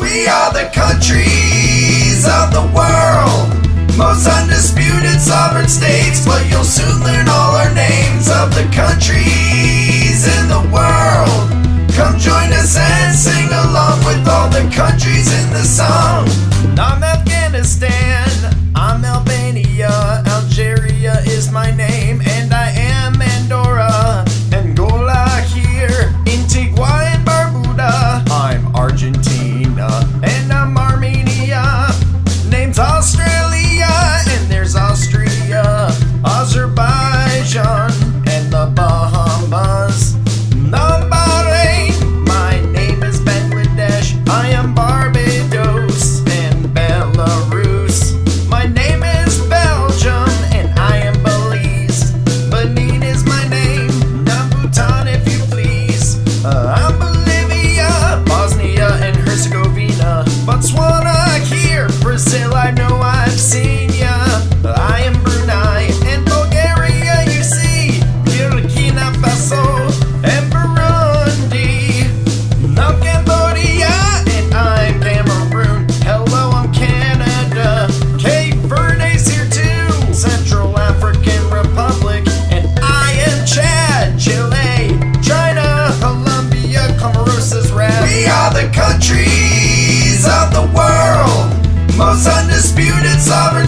We are the countries of the world, most undisputed sovereign states. But you'll soon learn all our names of the countries in the world.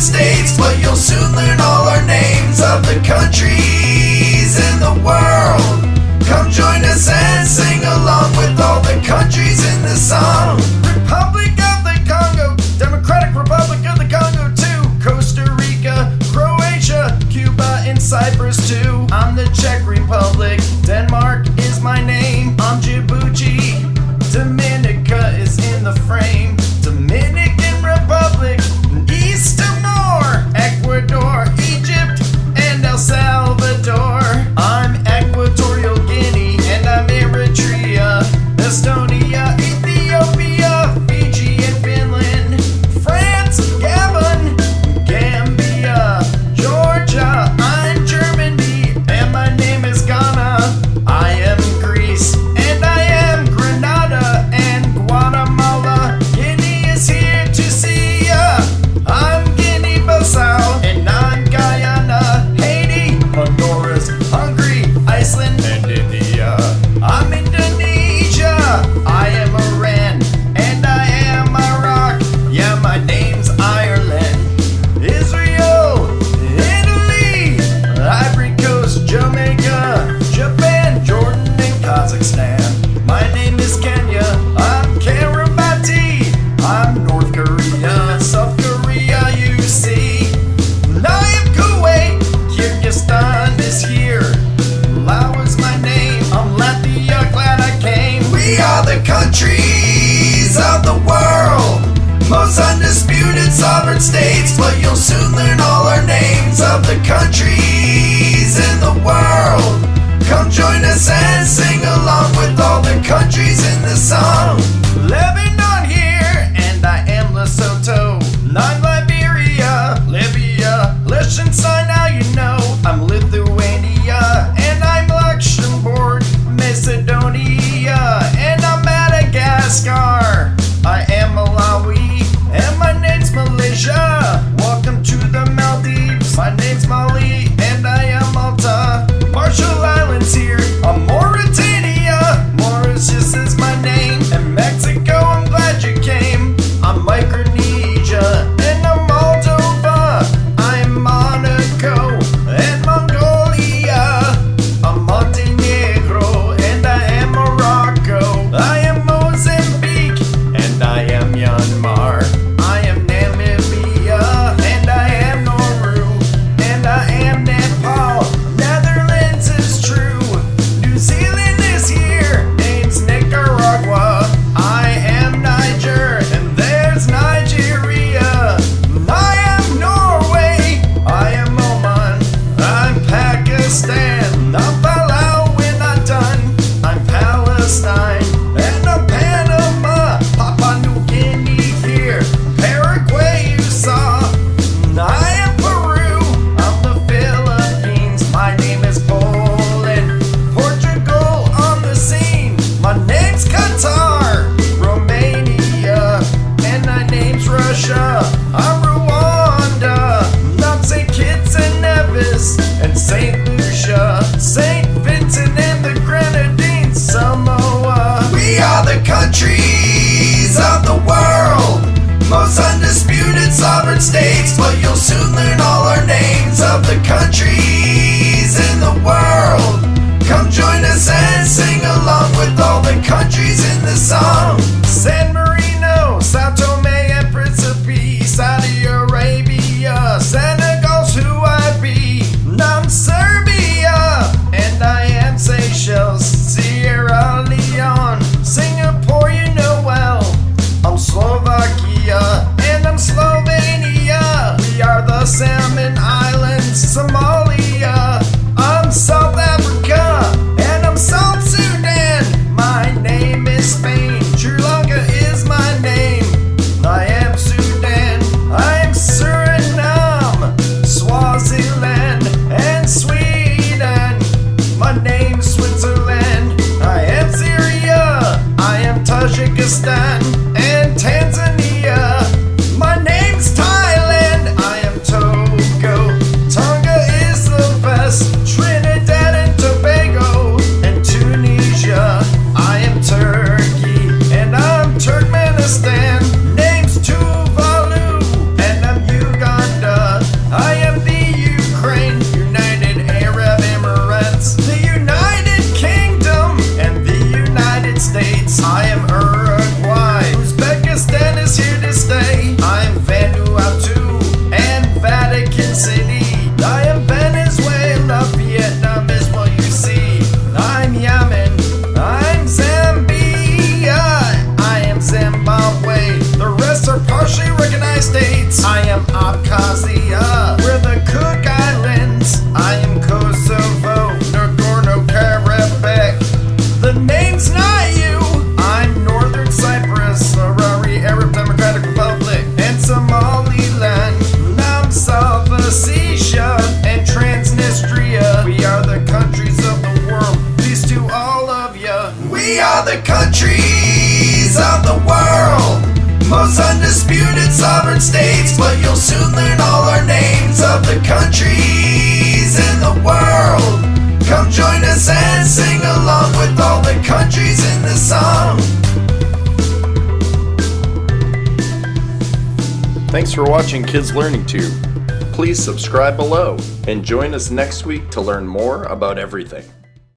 States, but you'll soon learn all our names of the countries in the world. Come join us and sing along with all the countries. My name is Kenya. I'm Kiribati. I'm North Korea, South Korea, you see. I am Kuwait. Kyrgyzstan is here. Laos my name. I'm Latvia. Glad I came. We are the countries of the world. Most undisputed sovereign states, but you'll soon learn all our names of the countries in the world. Come join us and sing. countries in the world. Come join us and sing along with all the countries in the song. tempestade. other countries of the world. Most undisputed sovereign states, but you'll soon learn all our names of the countries in the world. Come join us and sing along with all the countries in the song. Thanks for watching Kids Learning Tube. Please subscribe below and join us next week to learn more about everything.